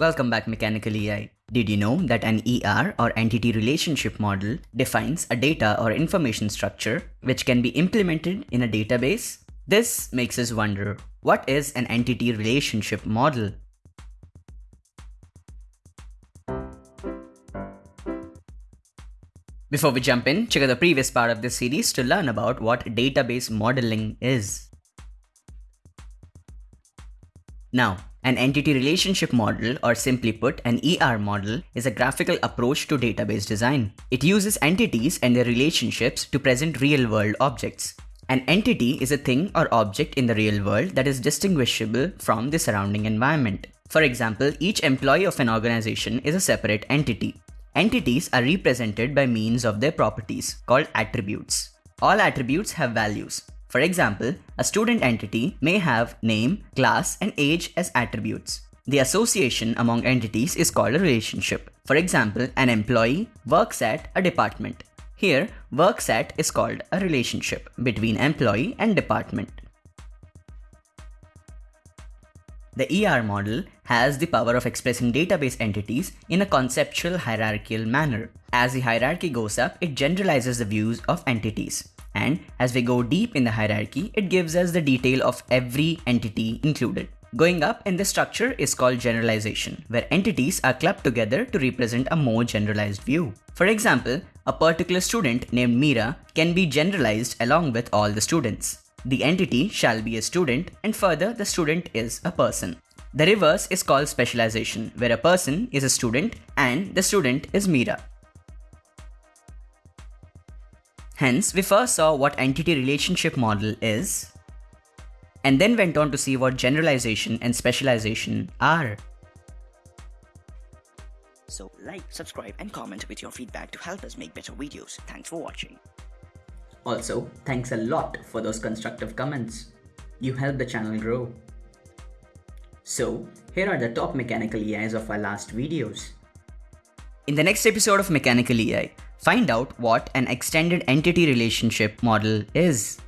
Welcome back Mechanical EI. Did you know that an ER or entity relationship model defines a data or information structure which can be implemented in a database? This makes us wonder, what is an entity relationship model? Before we jump in, check out the previous part of this series to learn about what database modeling is. Now, an entity relationship model, or simply put, an ER model, is a graphical approach to database design. It uses entities and their relationships to present real-world objects. An entity is a thing or object in the real world that is distinguishable from the surrounding environment. For example, each employee of an organization is a separate entity. Entities are represented by means of their properties, called attributes. All attributes have values. For example, a student entity may have name, class, and age as attributes. The association among entities is called a relationship. For example, an employee works at a department. Here, works at is called a relationship between employee and department. The ER model has the power of expressing database entities in a conceptual hierarchical manner. As the hierarchy goes up, it generalizes the views of entities. And as we go deep in the hierarchy, it gives us the detail of every entity included. Going up in the structure is called generalization, where entities are clubbed together to represent a more generalized view. For example, a particular student named Mira can be generalized along with all the students. The entity shall be a student and further the student is a person. The reverse is called specialization, where a person is a student and the student is Mira. Hence, we first saw what entity relationship model is, and then went on to see what generalization and specialization are. So like, subscribe and comment with your feedback to help us make better videos. Thanks for watching. Also, thanks a lot for those constructive comments. You help the channel grow. So, here are the top mechanical EIs of our last videos. In the next episode of Mechanical EI, Find out what an extended entity relationship model is.